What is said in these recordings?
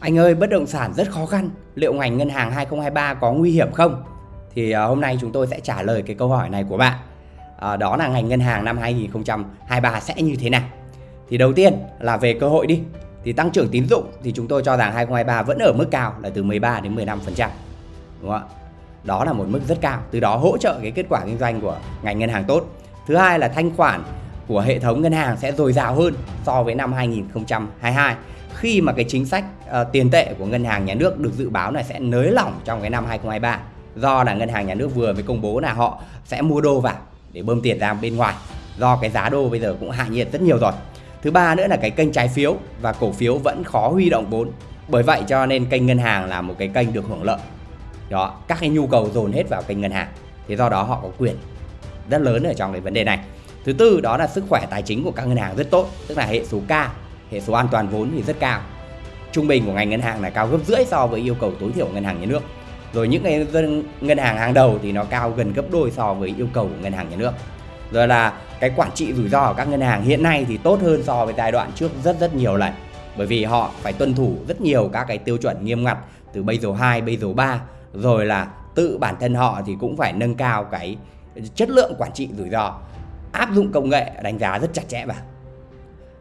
Anh ơi, bất động sản rất khó khăn, liệu ngành ngân hàng 2023 có nguy hiểm không? Thì à, hôm nay chúng tôi sẽ trả lời cái câu hỏi này của bạn. À, đó là ngành ngân hàng năm 2023 sẽ như thế nào? Thì đầu tiên là về cơ hội đi. Thì tăng trưởng tín dụng thì chúng tôi cho rằng 2023 vẫn ở mức cao là từ 13 đến 15%. Đúng không ạ? Đó là một mức rất cao, từ đó hỗ trợ cái kết quả kinh doanh của ngành ngân hàng tốt. Thứ hai là thanh khoản của hệ thống ngân hàng sẽ dồi dào hơn so với năm 2022 khi mà cái chính sách uh, tiền tệ của ngân hàng nhà nước được dự báo là sẽ nới lỏng trong cái năm 2023 do là ngân hàng nhà nước vừa mới công bố là họ sẽ mua đô vào để bơm tiền ra bên ngoài do cái giá đô bây giờ cũng hạ nhiệt rất nhiều rồi. Thứ ba nữa là cái kênh trái phiếu và cổ phiếu vẫn khó huy động vốn bởi vậy cho nên kênh ngân hàng là một cái kênh được hưởng lợi. Đó các cái nhu cầu dồn hết vào kênh ngân hàng thì do đó họ có quyền rất lớn ở trong cái vấn đề này. Thứ tư đó là sức khỏe tài chính của các ngân hàng rất tốt tức là hệ số K hệ số an toàn vốn thì rất cao. Trung bình của ngành ngân hàng là cao gấp rưỡi so với yêu cầu tối thiểu ngân hàng nhà nước. Rồi những cái ngân hàng hàng đầu thì nó cao gần gấp đôi so với yêu cầu của ngân hàng nhà nước. Rồi là cái quản trị rủi ro của các ngân hàng hiện nay thì tốt hơn so với giai đoạn trước rất rất nhiều lần. Bởi vì họ phải tuân thủ rất nhiều các cái tiêu chuẩn nghiêm ngặt từ Basel 2, Basel 3 rồi là tự bản thân họ thì cũng phải nâng cao cái chất lượng quản trị rủi ro. Áp dụng công nghệ đánh giá rất chặt chẽ vào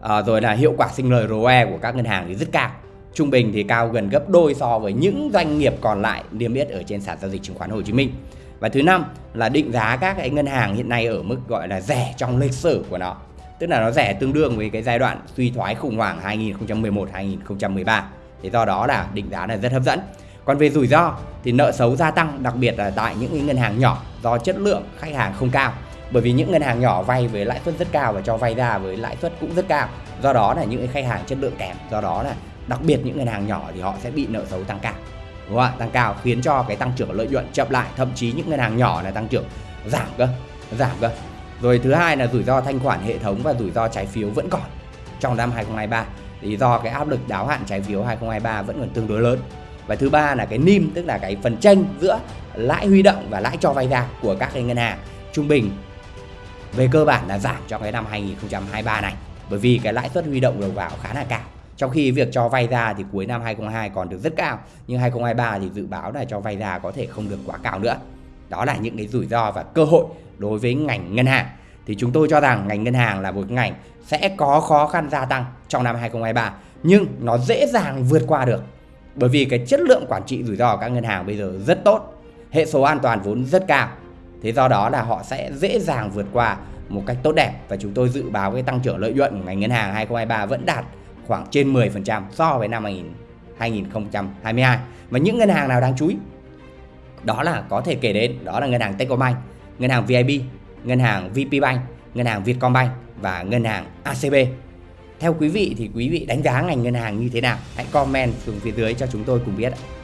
à, rồi là hiệu quả sinh lời ROE của các ngân hàng thì rất cao. Trung bình thì cao gần gấp đôi so với những doanh nghiệp còn lại niêm yết ở trên sàn giao dịch chứng khoán Hồ Chí Minh. Và thứ năm là định giá các cái ngân hàng hiện nay ở mức gọi là rẻ trong lịch sử của nó. Tức là nó rẻ tương đương với cái giai đoạn suy thoái khủng hoảng 2011 2013 thì do đó là định giá là rất hấp dẫn. Còn về rủi ro thì nợ xấu gia tăng đặc biệt là tại những ngân hàng nhỏ do chất lượng khách hàng không cao bởi vì những ngân hàng nhỏ vay với lãi suất rất cao và cho vay ra với lãi suất cũng rất cao. Do đó là những khách hàng chất lượng kém. Do đó là đặc biệt những ngân hàng nhỏ thì họ sẽ bị nợ xấu tăng cao. Đúng không ạ? Tăng cao khiến cho cái tăng trưởng lợi nhuận chậm lại. Thậm chí những ngân hàng nhỏ là tăng trưởng giảm cơ giảm cơ. Rồi thứ hai là rủi ro thanh khoản hệ thống và rủi ro trái phiếu vẫn còn trong năm 2023 thì do cái áp lực đáo hạn trái phiếu 2023 vẫn còn tương đối lớn. Và thứ ba là cái NIM, tức là cái phần tranh giữa lãi huy động và lãi cho vay ra của các cái ngân hàng trung bình về cơ bản là giảm trong cái năm 2023 này, bởi vì cái lãi suất huy động đầu vào khá là cao. Trong khi việc cho vay ra thì cuối năm 2022 còn được rất cao, nhưng 2023 thì dự báo là cho vay ra có thể không được quá cao nữa. Đó là những cái rủi ro và cơ hội đối với ngành ngân hàng. Thì chúng tôi cho rằng ngành ngân hàng là một ngành sẽ có khó khăn gia tăng trong năm 2023 nhưng nó dễ dàng vượt qua được. Bởi vì cái chất lượng quản trị rủi ro của các ngân hàng bây giờ rất tốt, hệ số an toàn vốn rất cao thế do đó là họ sẽ dễ dàng vượt qua một cách tốt đẹp và chúng tôi dự báo cái tăng trưởng lợi nhuận của ngành ngân hàng 2023 vẫn đạt khoảng trên 10% so với năm 2022 và những ngân hàng nào đáng chú ý đó là có thể kể đến đó là ngân hàng Techcombank, ngân hàng VIB, ngân hàng VPBank, ngân hàng Vietcombank và ngân hàng ACB. Theo quý vị thì quý vị đánh giá ngành ngân hàng như thế nào? Hãy comment xuống phía dưới cho chúng tôi cùng biết ạ.